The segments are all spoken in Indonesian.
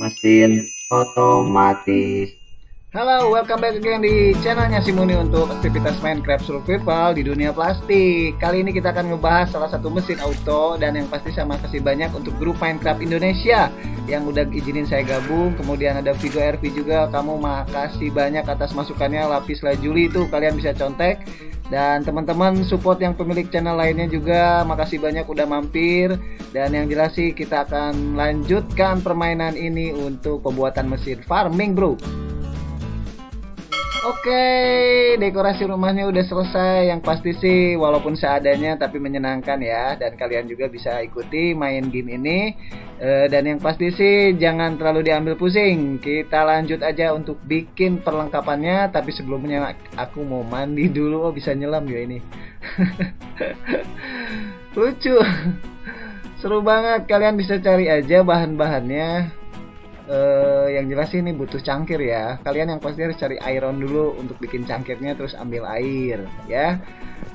Mesin otomatis. Halo, welcome back again di channelnya Simuni untuk aktivitas Minecraft Survival di dunia plastik. Kali ini kita akan ngebahas salah satu mesin auto dan yang pasti saya makasih banyak untuk grup Minecraft Indonesia yang udah izinin saya gabung. Kemudian ada Vigo RP juga, kamu makasih banyak atas masukannya. Lapis Lajuli itu kalian bisa contek. Dan teman-teman support yang pemilik channel lainnya juga makasih banyak udah mampir. Dan yang jelas sih kita akan lanjutkan permainan ini untuk pembuatan mesin farming bro. Oke, dekorasi rumahnya udah selesai. Yang pasti sih walaupun seadanya tapi menyenangkan ya. Dan kalian juga bisa ikuti main game ini. E, dan yang pasti sih jangan terlalu diambil pusing. Kita lanjut aja untuk bikin perlengkapannya. Tapi sebelumnya aku mau mandi dulu. Oh bisa nyelam ya ini. Lucu. Seru banget. Kalian bisa cari aja bahan-bahannya uh, yang jelas ini butuh cangkir ya kalian yang pasti harus cari iron dulu untuk bikin cangkirnya terus ambil air ya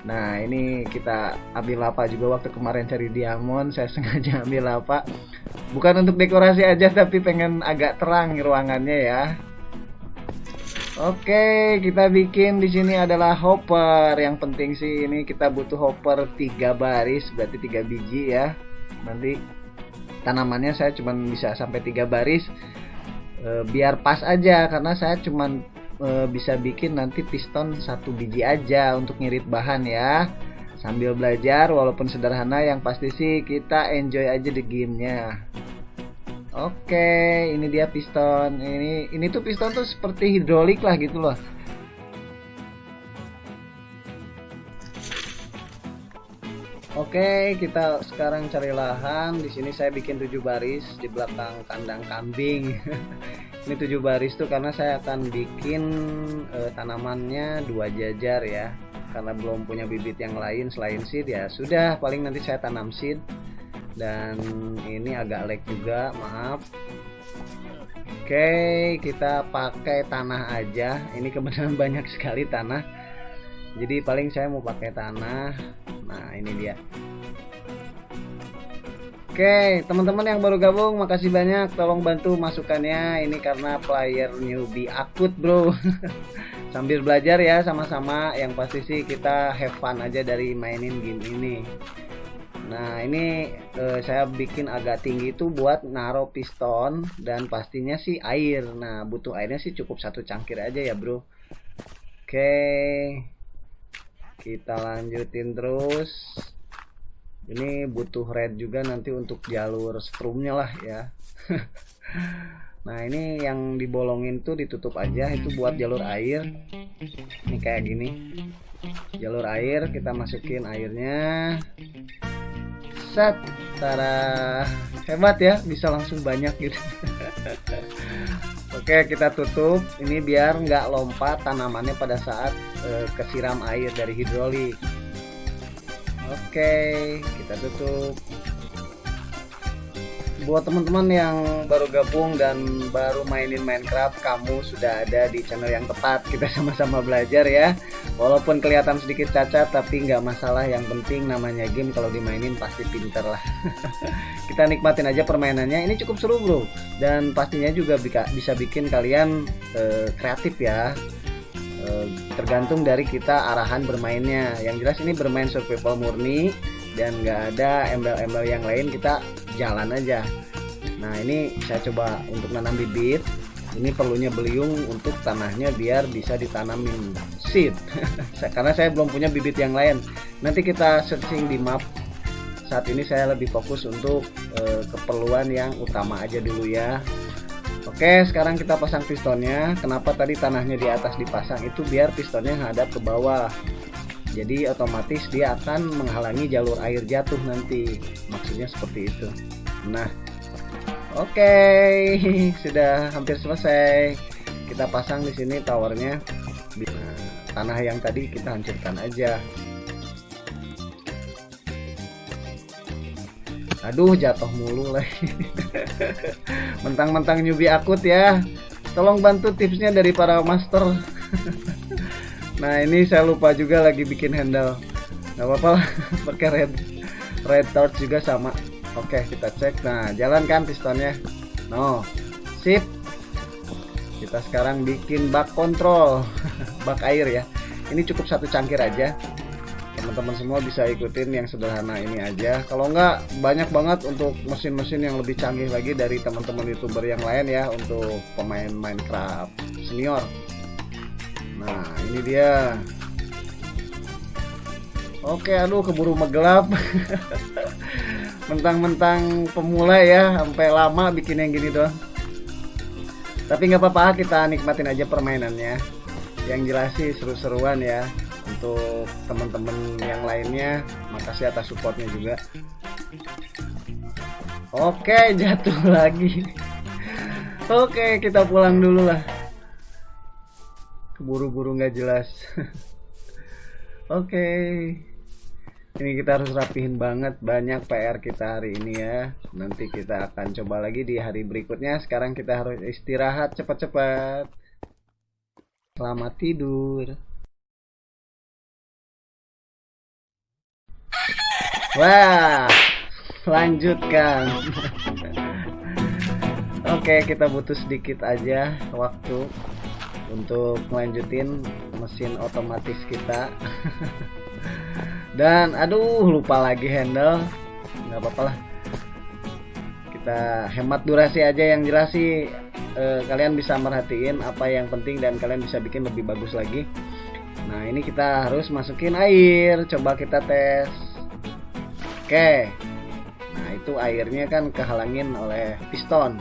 nah ini kita ambil lapa juga waktu kemarin cari diamond saya sengaja ambil lapa bukan untuk dekorasi aja tapi pengen agak terang ruangannya ya Oke, kita bikin di sini adalah hopper. Yang penting sih ini kita butuh hopper 3 baris, berarti 3 biji ya. Nanti tanamannya saya cuma bisa sampai tiga baris e, biar pas aja karena saya cuma e, bisa bikin nanti piston satu biji aja untuk ngirit bahan ya sambil belajar walaupun sederhana yang pasti sih kita enjoy aja di gamenya Oke, ini dia piston. Ini ini tuh piston tuh seperti hidrolik lah gitu loh. Oke, kita sekarang cari lahan. Di sini saya bikin tujuh baris di belakang kandang kambing. Ini tujuh baris tuh karena saya akan bikin e, tanamannya dua jajar ya. Karena belum punya bibit yang lain selain seed ya sudah paling nanti saya tanam seed. Dan ini agak lag juga, maaf. Oke, kita pakai tanah aja. Ini kebetulan banyak sekali tanah. Jadi paling saya mau pakai tanah nah ini dia Oke, teman-teman yang baru gabung, makasih banyak. Tolong bantu masukannya. Ini karena player newbie akut, bro. Sambil belajar ya, sama-sama. Yang pasti sih kita have fun aja dari mainin game ini. Nah, ini eh, saya bikin agak tinggi itu buat naro piston dan pastinya sih air. Nah, butuh airnya sih cukup satu cangkir aja ya, bro. Oke kita lanjutin terus. Ini butuh red juga nanti untuk jalur strumnya lah ya. Nah ini yang dibolongin tuh ditutup aja itu buat jalur air. Ini kayak gini. Jalur air kita masukin airnya. Set. Tara. Hebat ya bisa langsung banyak gitu Oke kita tutup. Ini biar nggak lompat tanamannya pada saat e, kesiram air dari hidrolik. Oke kita tutup buat teman-teman yang baru gabung dan baru mainin Minecraft kamu sudah ada di channel yang tepat. Kita sama-sama belajar ya. Walaupun kelihatan sedikit cacat tapi nggak masalah. Yang penting namanya game kalau dimainin pasti pinter lah. Kita nikmatin aja permainannya. Ini cukup seru bro. Dan pastinya juga bisa bikin kalian uh, kreatif ya. Uh, tergantung dari kita arahan bermainnya. Yang jelas ini bermain survival murni dan nggak ada embel-embel yang lain. Kita jalan aja. Nah ini saya coba untuk nanam bibit. Ini perlunya beliung untuk tanahnya biar bisa ditanamin. Seed karena saya belum punya bibit yang lain. Nanti kita searching di map. Saat ini saya lebih fokus untuk e, keperluan yang utama aja dulu ya. Oke sekarang kita pasang pistonnya. Kenapa tadi tanahnya di atas dipasang? Itu biar pistonnya hadap ke bawah jadi otomatis dia akan menghalangi jalur air jatuh nanti. Maksudnya seperti itu. Nah oke. Okay. sudah hampir selesai. Kita pasang di sini towernya. Nah, tanah yang tadi kita hancurkan aja. Aduh jatuh mulu lagi. Mentang-mentang newbie akut ya. Tolong bantu tipsnya dari para master Nah ini saya lupa juga lagi bikin handle. Gak apa-apa pakai red red torch juga sama. Oke kita cek. Nah jalankan pistonnya? No. Sip. Kita sekarang bikin bak kontrol bak air ya. Ini cukup satu cangkir aja. Teman-teman semua bisa ikutin yang sederhana ini aja. Kalau enggak banyak banget untuk mesin-mesin yang lebih canggih lagi dari teman-teman youtuber yang lain ya untuk pemain Minecraft senior nah ini dia. Oke aduh keburu megelap. Mentang-mentang pemula ya sampai lama bikin yang gini doang tapi nggak apa-apa kita nikmatin aja permainannya. Yang jelas sih seru-seruan ya untuk teman-teman yang lainnya. Makasih atas supportnya juga. Oke jatuh lagi. Oke kita pulang dulu lah keburu-buru nggak jelas. Oke. Ini kita harus rapihin banget banyak PR kita hari ini ya. Nanti kita akan coba lagi di hari berikutnya. Sekarang kita harus istirahat cepat-cepat. Selamat tidur. Wah, lanjutkan. Oke, kita butuh sedikit aja waktu untuk melanjutin mesin otomatis kita. Dan aduh, lupa lagi handle. nggak apa-apa lah. Kita hemat durasi aja yang jelas sih eh, kalian bisa merhatiin apa yang penting dan kalian bisa bikin lebih bagus lagi. Nah, ini kita harus masukin air. Coba kita tes. Oke. Nah, itu airnya kan kehalangin oleh piston.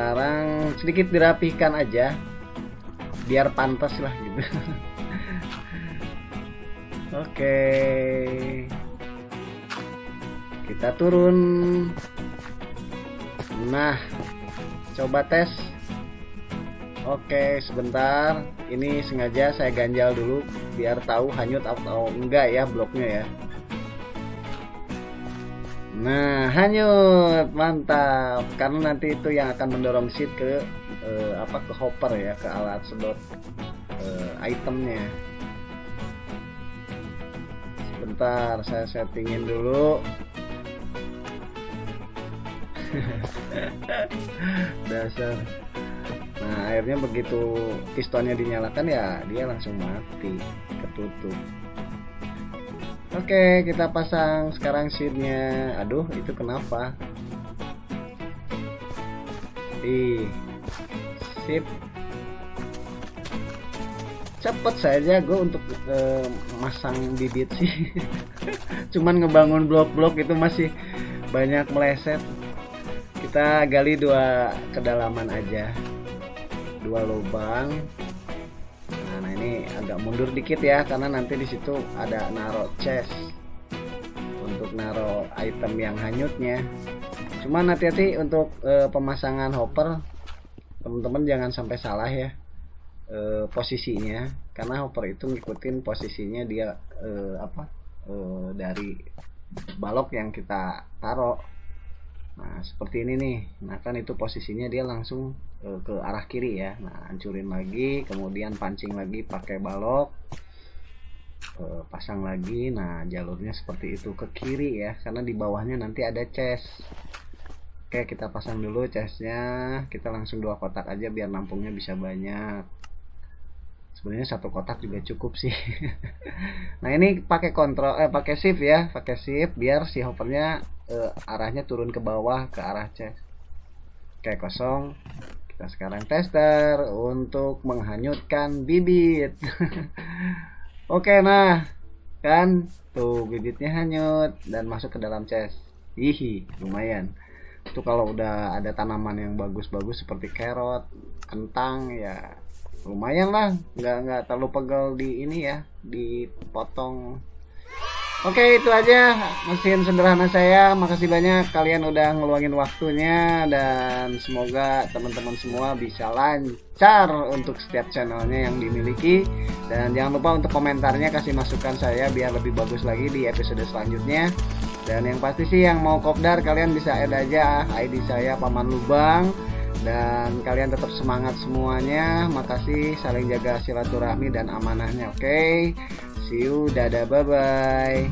Sekarang sedikit dirapihkan aja biar pantas lah gitu. Oke. Kita turun. Nah, coba tes Oke, sebentar. Ini sengaja saya ganjal dulu biar tahu hanyut atau enggak ya bloknya ya. Nah, hanyut. Mantap. Karena nanti itu yang akan mendorong seat ke eh, apa ke hopper ya, ke alat sedot eh, itemnya. Sebentar, saya settingin dulu. Dasar nah akhirnya begitu pistonnya dinyalakan ya dia langsung mati ketutup oke kita pasang sekarang seatnya aduh itu kenapa? Di sip cepet saja gue untuk uh, masang bibit sih. Cuman ngebangun blok-blok itu masih banyak meleset. Kita gali dua kedalaman aja. Dua lubang agak mundur dikit ya karena nanti di situ ada naro chest untuk naro item yang hanyutnya. Cuman hati-hati untuk e, pemasangan hopper. Teman-teman jangan sampai salah ya e, posisinya. Karena hopper itu ngikutin posisinya dia e, apa e, dari balok yang kita taruh nah seperti ini nih. Nah kan itu posisinya dia langsung uh, ke arah kiri ya. Nah hancurin lagi kemudian pancing lagi pakai balok uh, pasang lagi. Nah jalurnya seperti itu ke kiri ya karena di bawahnya nanti ada chest. Oke kita pasang dulu chestnya. Kita langsung dua kotak aja biar nampungnya bisa banyak sebenarnya satu kotak juga cukup sih. Nah ini pakai kontrol eh pakai shift ya pakai shift biar si hovernya eh, arahnya turun ke bawah ke arah chest kayak kosong. Kita sekarang tester untuk menghanyutkan bibit. Oke nah kan tuh bibitnya hanyut dan masuk ke dalam chest. Hihi lumayan. Itu kalau udah ada tanaman yang bagus-bagus seperti carrot kentang ya lumayan lah nggak nggak terlalu pegel di ini ya dipotong. Oke itu aja mesin sederhana saya. Makasih banyak kalian udah ngeluangin waktunya dan semoga teman-teman semua bisa lancar untuk setiap channelnya yang dimiliki. Dan jangan lupa untuk komentarnya kasih masukan saya biar lebih bagus lagi di episode selanjutnya. Dan yang pasti sih yang mau kopdar kalian bisa add aja ID saya Paman Lubang dan kalian tetap semangat semuanya. Makasih saling jaga silaturahmi dan amanahnya oke? Okay? see you dadah bye bye